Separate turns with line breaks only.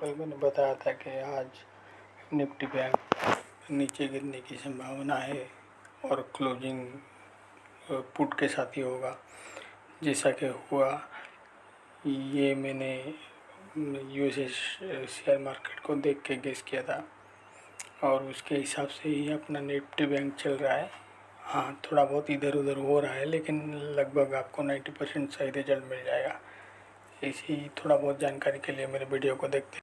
कल मैंने बताया था कि आज निफ्टी बैंक नीचे गिरने की संभावना है और क्लोजिंग पुट के साथ ही होगा। जैसा कि हुआ, ये मैंने यू शेयर मार्केट को देख के गेस किया था और उसके हिसाब से ही अपना निफ्टी बैंक चल रहा है। हाँ थोड़ा बहुत इधर उधर हो रहा है, लेकिन लगभग आपको नाइन्टी परसेंट सही रिज़ल्ट मिल जाएगा। इसी थोड़ा बहुत जानकारी के लिए मेरे वीडियो को देखते